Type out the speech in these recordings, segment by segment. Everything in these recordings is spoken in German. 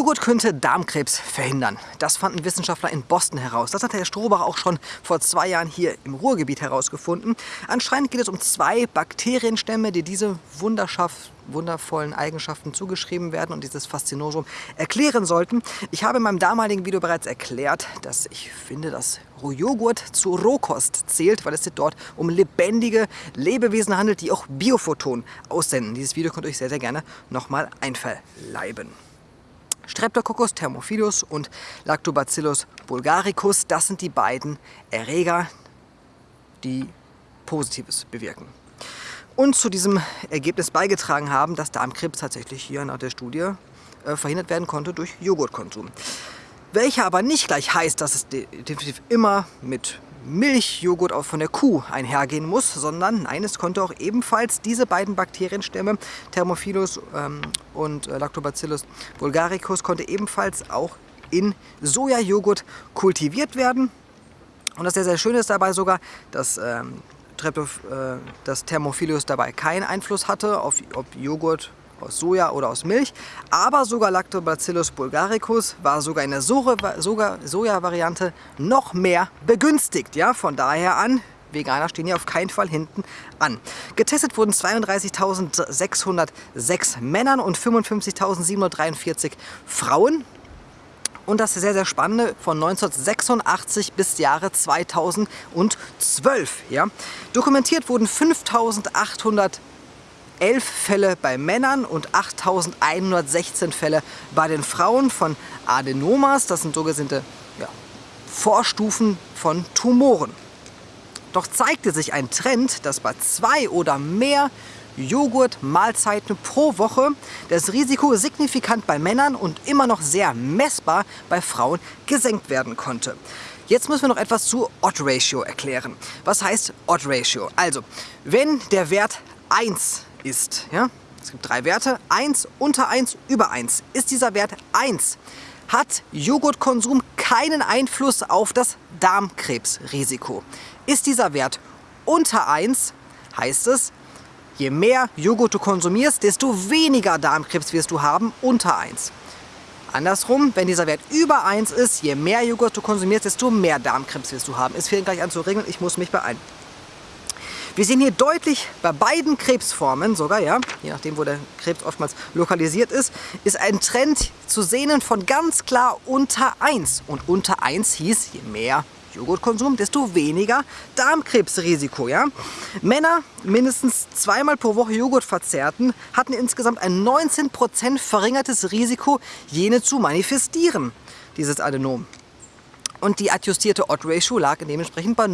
Joghurt könnte Darmkrebs verhindern. Das fanden Wissenschaftler in Boston heraus. Das hat Herr Strohbach auch schon vor zwei Jahren hier im Ruhrgebiet herausgefunden. Anscheinend geht es um zwei Bakterienstämme, die diese wundervollen Eigenschaften zugeschrieben werden und dieses Faszinosum erklären sollten. Ich habe in meinem damaligen Video bereits erklärt, dass ich finde, dass Joghurt zu Rohkost zählt, weil es sich dort um lebendige Lebewesen handelt, die auch Biophoton aussenden. Dieses Video könnt ihr euch sehr, sehr gerne nochmal einverleiben. Streptococcus thermophilus und Lactobacillus bulgaricus, das sind die beiden Erreger, die Positives bewirken. Und zu diesem Ergebnis beigetragen haben, dass Darmkrebs tatsächlich hier nach der Studie äh, verhindert werden konnte durch Joghurtkonsum. Welcher aber nicht gleich heißt, dass es definitiv immer mit Milchjoghurt auch von der Kuh einhergehen muss, sondern nein, es konnte auch ebenfalls diese beiden Bakterienstämme, Thermophilus ähm, und äh, Lactobacillus bulgaricus, konnte ebenfalls auch in Sojajoghurt kultiviert werden. Und das sehr, sehr Schöne ist dabei sogar, dass ähm, äh, das Thermophilus dabei keinen Einfluss hatte, auf, ob Joghurt aus Soja oder aus Milch, aber sogar Lactobacillus bulgaricus war sogar in der Soja-Variante noch mehr begünstigt. Ja, von daher an, Veganer stehen hier auf keinen Fall hinten an. Getestet wurden 32.606 Männern und 55.743 Frauen. Und das sehr, sehr spannende, von 1986 bis Jahre 2012. Ja. Dokumentiert wurden 5.800 11 Fälle bei Männern und 8.116 Fälle bei den Frauen von Adenomas. Das sind sogenannte ja, Vorstufen von Tumoren. Doch zeigte sich ein Trend, dass bei zwei oder mehr Joghurt-Mahlzeiten pro Woche das Risiko signifikant bei Männern und immer noch sehr messbar bei Frauen gesenkt werden konnte. Jetzt müssen wir noch etwas zu Odd-Ratio erklären. Was heißt Odd-Ratio? Also, wenn der Wert 1 ist. Ja? Es gibt drei Werte, 1, unter 1, über 1. Ist dieser Wert 1, hat Joghurtkonsum keinen Einfluss auf das Darmkrebsrisiko. Ist dieser Wert unter 1, heißt es, je mehr Joghurt du konsumierst, desto weniger Darmkrebs wirst du haben unter 1. Andersrum, wenn dieser Wert über 1 ist, je mehr Joghurt du konsumierst, desto mehr Darmkrebs wirst du haben. Es fehlt gleich an zu regeln, ich muss mich beeilen. Wir sehen hier deutlich bei beiden Krebsformen sogar, ja, je nachdem wo der Krebs oftmals lokalisiert ist, ist ein Trend zu sehen von ganz klar unter 1. Und unter 1 hieß, je mehr Joghurtkonsum, desto weniger Darmkrebsrisiko. Ja? Männer mindestens zweimal pro Woche Joghurt verzehrten, hatten insgesamt ein 19% verringertes Risiko, jene zu manifestieren, dieses Adenom. Und die adjustierte Odd-Ratio lag dementsprechend bei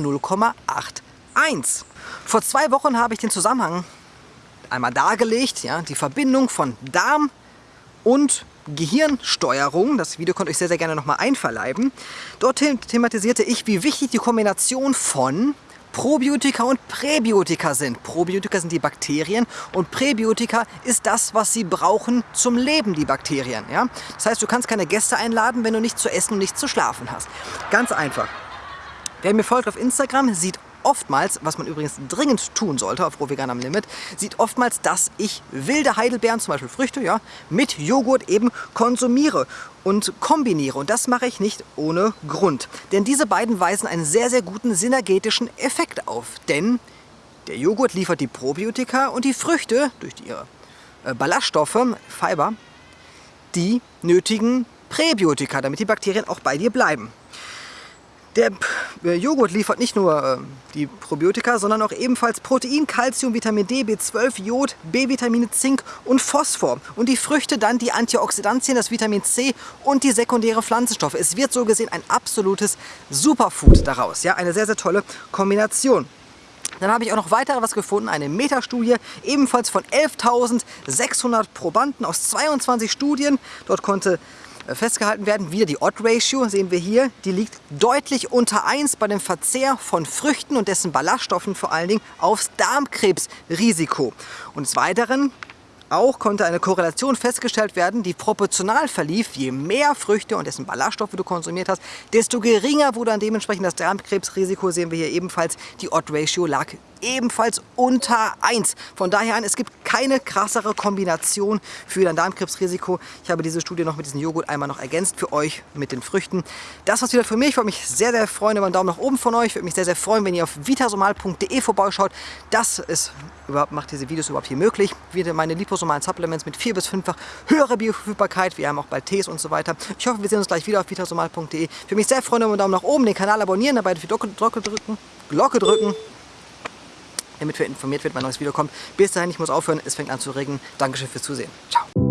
0,81. Vor zwei Wochen habe ich den Zusammenhang einmal dargelegt, ja, die Verbindung von Darm und Gehirnsteuerung. Das Video könnt ihr euch sehr, sehr gerne nochmal einverleiben. Dort thematisierte ich, wie wichtig die Kombination von Probiotika und Präbiotika sind. Probiotika sind die Bakterien und Präbiotika ist das, was sie brauchen zum Leben, die Bakterien. Ja? Das heißt, du kannst keine Gäste einladen, wenn du nichts zu essen und nichts zu schlafen hast. Ganz einfach. Wer mir folgt auf Instagram, sieht oftmals, was man übrigens dringend tun sollte auf Rohvegan am Limit, sieht oftmals, dass ich wilde Heidelbeeren, zum Beispiel Früchte, ja, mit Joghurt eben konsumiere und kombiniere. Und das mache ich nicht ohne Grund. Denn diese beiden weisen einen sehr, sehr guten synergetischen Effekt auf. Denn der Joghurt liefert die Probiotika und die Früchte durch ihre äh, Ballaststoffe, Fiber, die nötigen Präbiotika, damit die Bakterien auch bei dir bleiben. Der Joghurt liefert nicht nur äh, die Probiotika, sondern auch ebenfalls Protein, Calcium, Vitamin D, B12, Jod, B-Vitamine, Zink und Phosphor. Und die Früchte dann die Antioxidantien, das Vitamin C und die sekundäre Pflanzenstoffe. Es wird so gesehen ein absolutes Superfood daraus. Ja, eine sehr, sehr tolle Kombination. Dann habe ich auch noch weiter was gefunden, eine Metastudie, ebenfalls von 11.600 Probanden aus 22 Studien. Dort konnte festgehalten werden. Wieder die Odd-Ratio sehen wir hier, die liegt deutlich unter 1 bei dem Verzehr von Früchten und dessen Ballaststoffen vor allen Dingen aufs Darmkrebsrisiko. Und des Weiteren auch konnte eine Korrelation festgestellt werden, die proportional verlief. Je mehr Früchte und dessen Ballaststoffe du konsumiert hast, desto geringer wurde dann dementsprechend das Darmkrebsrisiko. Sehen wir hier ebenfalls, die Odd-Ratio lag ebenfalls unter 1. Von daher an, es gibt keine krassere Kombination für dein Darmkrebsrisiko. Ich habe diese Studie noch mit diesem Joghurt einmal noch ergänzt für euch mit den Früchten. Das war's wieder für mich. Ich würde mich sehr, sehr freuen über einen Daumen nach oben von euch. Ich würde mich sehr, sehr freuen, wenn ihr auf vitasomal.de vorbeischaut. Das ist überhaupt macht diese Videos überhaupt hier möglich. Wieder meine liposomalen Supplements mit vier bis fünffach höhere Bioverfügbarkeit. Wir haben auch bald Tees und so weiter. Ich hoffe, wir sehen uns gleich wieder auf vitasomal.de. Ich würde mich sehr freuen über einen Daumen nach oben, den Kanal abonnieren, dabei die Glocke drücken, Glocke drücken damit wir informiert wird, ein neues Video kommt. Bis dahin, ich muss aufhören, es fängt an zu regnen. Dankeschön fürs Zusehen. Ciao.